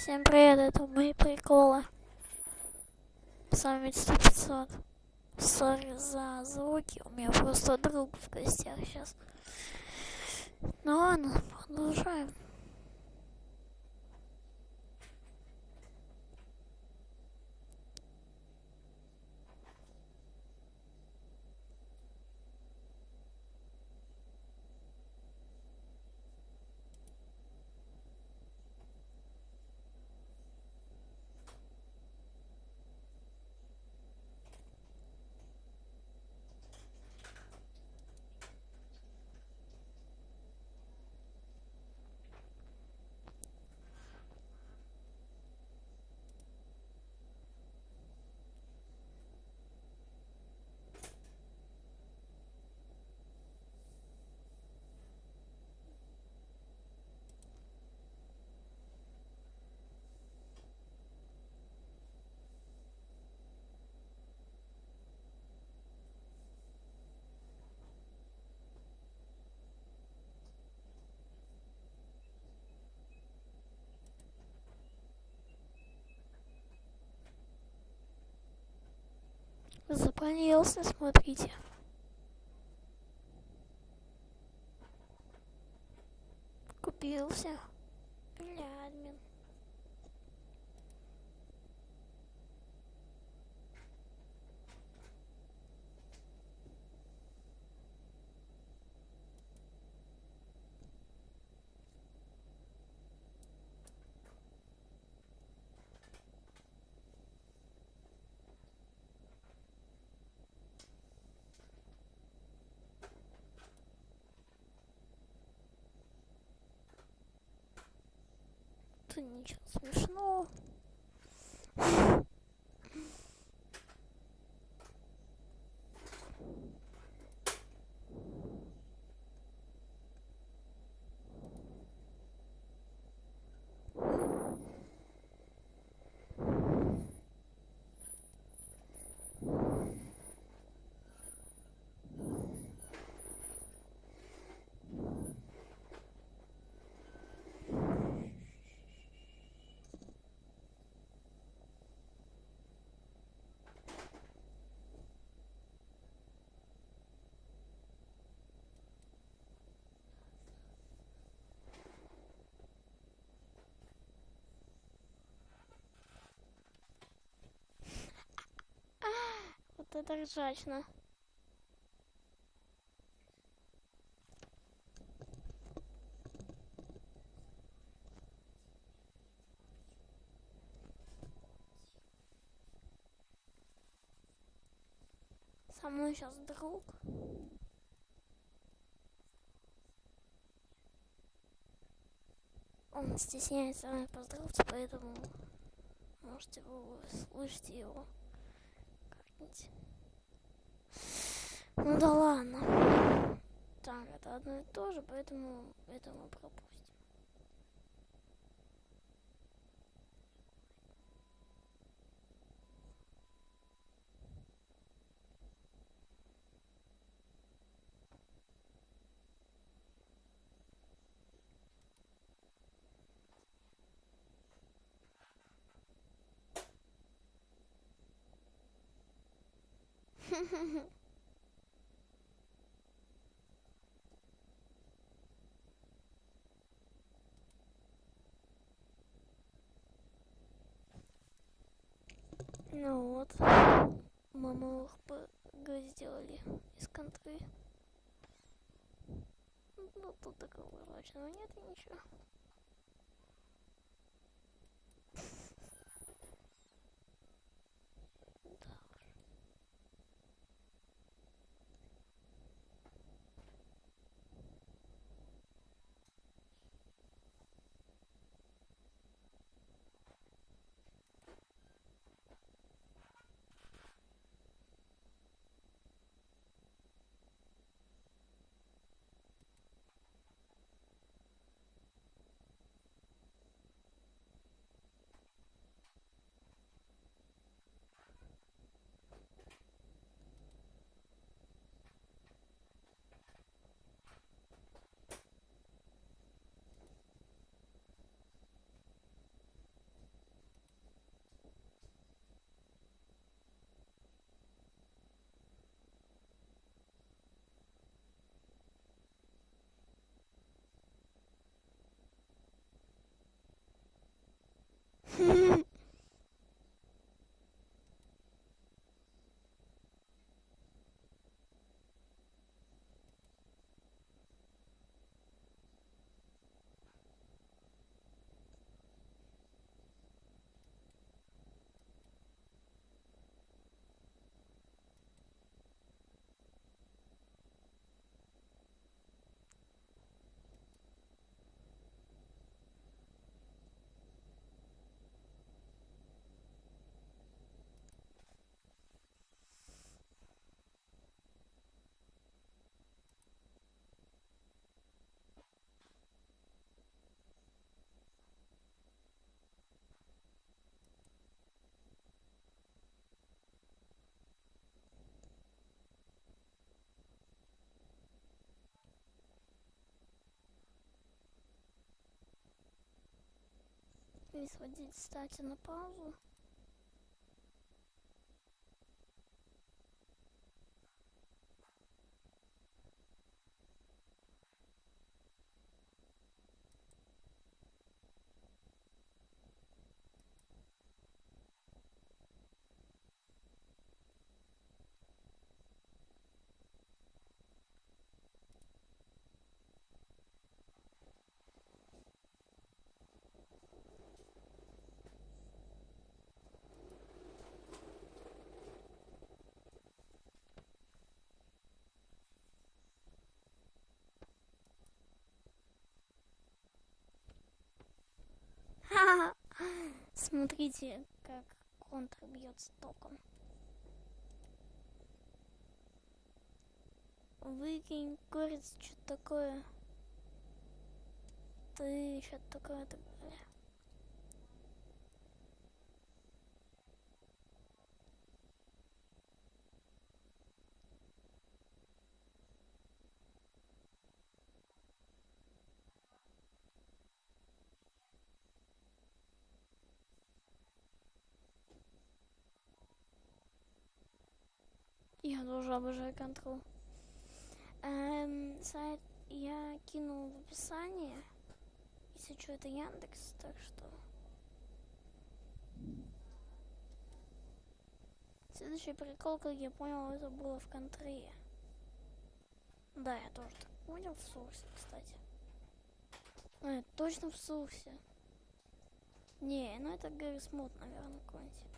Всем привет, это мои приколы. С вами 100 Сори за звуки, у меня просто друг в гостях сейчас. Ну ладно, продолжаем. Запалился, смотрите. Купился. Ничего смешного. Это ржачно. Со мной сейчас друг. Он стесняется мной поздороваться, поэтому можете вы слышите его как-нибудь. Ну да ладно. Так, это одно и то же, поэтому это мы пропустим. Ну вот, мы малых ПГ сделали из контры. Ну тут такого мрачного нет и ничего. Могли сводить, кстати, на паузу. Смотрите, как контр бьется током. Выкинь куриц, что такое. Ты что такое так далее. Я тоже обожаю контрол. Эм, сайт я кинул в описании. Если что, это Яндекс, так что... Следующий прикол, как я понял, это было в контре. Да, я тоже так понял в соусе, кстати. Это точно в соусе. Не, ну это Гаррис Мод, наверное, какой-нибудь.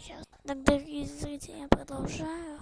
Сейчас, так, дорогие зрители, я продолжаю.